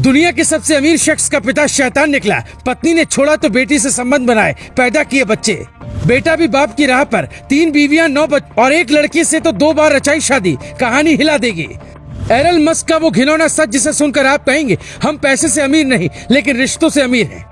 दुनिया के सबसे अमीर शख्स का पिता शैतान निकला। पत्नी ने छोड़ा तो बेटी से संबंध बनाए, पैदा किए बच्चे। बेटा भी बाप की राह पर, तीन बीवियाँ, नौ बच, और एक लड़की से तो दो बार रचाई शादी, कहानी हिला देगी। एरल मस्क का वो घिनौना सच जिसे सुनकर आप कहेंगे, हम पैसे से अमीर नहीं, लेकिन रिश्तों से अमीर हैं।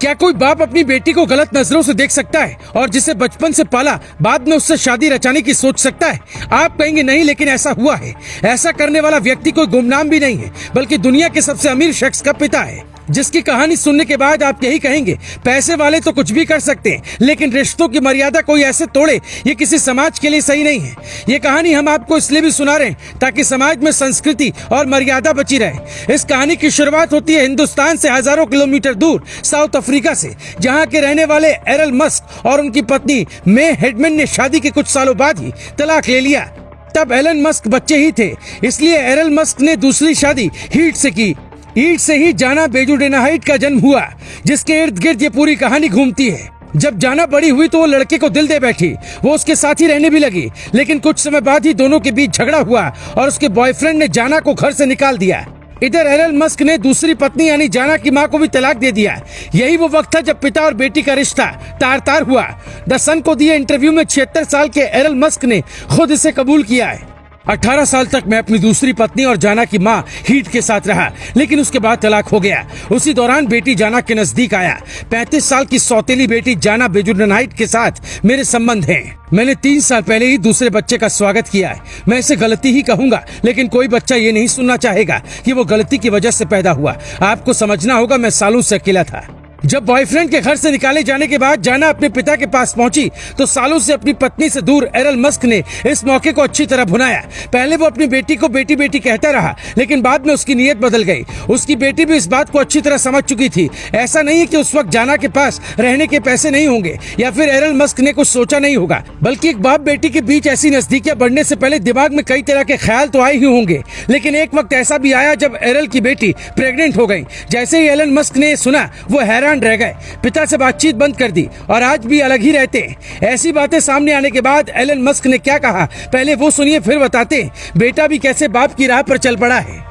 क्या कोई बाप अपनी बेटी को गलत नज़रों से देख सकता है और जिसे बचपन से पाला, बाद में उससे शादी रचाने की सोच सकता है? आप कहेंगे, नहीं, लेकिन ऐसा हुआ है। ऐसा करने वाला व्यक्ति कोई गुमनाम भी नहीं है, बल्कि दुनिया के सबसे अमीर शख्स का पिता है। जिसकी कहानी सुनने के बाद आप यही कहेंगे, पैसे वाले तो कुछ भी कर सकते हैं, लेकिन रिश्तों की मर्यादा कोई ऐसे तोड़े, ये किसी समाज के लिए सही नहीं है। ये कहानी हम आपको इसलिए भी सुना रहे हैं ताकि समाज में संस्कृति और मर्यादा बची रहे। इस कहानी की शुरुआत होती है हिंदुस्तान से हज़ारों किलोमीटर दूर, साउथ अफ्रीका से, जहाँ के रहने वाले एरल मस्क और उनकी पत्नी मे हेडमैन ने शादी के कुछ सालों बाद ही तलाक ले लिया। तब एलन मस्क बच्चे ही थे, इसलिए एरल मस्क ने दूसरी शादी हीट से की। ईट से ही जाना बेजुडेनाहाइट का जन्म हुआ, जिसके इर्द गिर्द ये पूरी कहानी घूमती है। जब जाना बड़ी हुई तो वो लड़के को दिल दे बैठी, वो उसके साथ ही रहने भी लगी, लेकिन कुछ समय बाद ही दोनों के बीच झगड़ा हुआ और उसके बॉयफ्रेंड ने जाना को घर से निकाल दिया। इधर एरल मस्क ने दूसरी पत्नी यानी जाना की माँ को भी तलाक दे दिया। यही वो वक्त था जब पिता और बेटी का रिश्ता तार तार हुआ। द सन को दिए इंटरव्यू में छिहत्तर साल के एरल मस्क ने खुद इसे कबूल किया है। 18 साल तक मैं अपनी दूसरी पत्नी और जाना की माँ हीट के साथ रहा, लेकिन उसके बाद तलाक हो गया। उसी दौरान बेटी जाना के नज़दीक आया। 35 साल की सौतेली बेटी जाना बेजुडनाइट के साथ मेरे संबंध हैं। मैंने तीन साल पहले ही दूसरे बच्चे का स्वागत किया है। मैं इसे गलती ही कहूँगा, लेकिन कोई बच्चा ये नहीं सुनना चाहेगा कि वो गलती की वजह से पैदा हुआ। आपको समझना होगा मैं सालों से अकेला था। जब बॉयफ्रेंड के घर से निकाले जाने के बाद जाना अपने पिता के पास पहुँची तो सालों से अपनी पत्नी से दूर एरल मस्क ने इस मौके को अच्छी तरह भुनाया। पहले वो अपनी बेटी को बेटी बेटी कहता रहा, लेकिन बाद में उसकी नीयत बदल गई। उसकी बेटी भी इस बात को अच्छी तरह समझ चुकी थी। ऐसा नहीं है कि उस वक्त जाना के पास रहने के पैसे नहीं होंगे, या फिर एरल मस्क ने कुछ सोचा नहीं होगा, बल्कि एक बाप बेटी के बीच ऐसी नजदीकियाँ बढ़ने से पहले दिमाग में कई तरह के ख्याल तो आए ही होंगे। लेकिन एक वक्त ऐसा भी आया जब एरल की बेटी प्रेग्नेंट हो गई। जैसे ही एलन मस्क ने सुना, वो हैरान हैरान रह गए। पिता से बातचीत बंद कर दी और आज भी अलग ही रहते हैं। ऐसी बातें सामने आने के बाद एलन मस्क ने क्या कहा? पहले वो सुनिए, फिर बताते बेटा भी कैसे बाप की राह पर चल पड़ा है?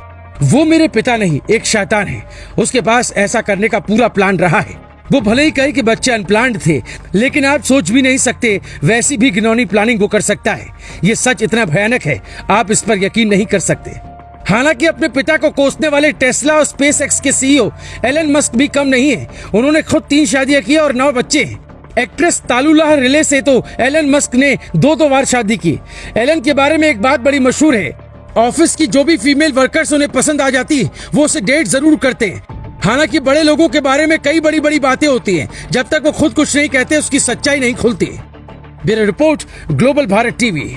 वो मेरे पिता नहीं, एक शैतान है। उसके पास ऐसा करने का पूरा प्लान रहा है। वो भले ही कहे कि बच्चे अनप्लान्ड थे, लेकिन आप सोच भी नहीं सकते, वैसी भी घिनौनी प्लानिंग वो कर सकता है। ये सच इतना भयानक है, आप इस पर यकीन नहीं कर सकते। हालाँकि अपने पिता को कोसने वाले टेस्ला और स्पेस एक्स के सीईओ एलन मस्क भी कम नहीं है। उन्होंने खुद तीन शादियाँ की और नौ बच्चे हैं। एक्ट्रेस तालुल्लाह रिले से तो एलन मस्क ने दो दो बार शादी की। एलन के बारे में एक बात बड़ी मशहूर है। ऑफ़िस की जो भी फीमेल वर्कर्स उन्हें पसंद आ जाती वो उसे डेट ज़रूर करते हैं। हालाँकि बड़े लोगों के बारे में कई बड़ी बड़ी बातें होती हैं। जब तक वो खुद कुछ नहीं कहते, उसकी सच्चाई नहीं खुलती। Bureau report, global Bharat TV.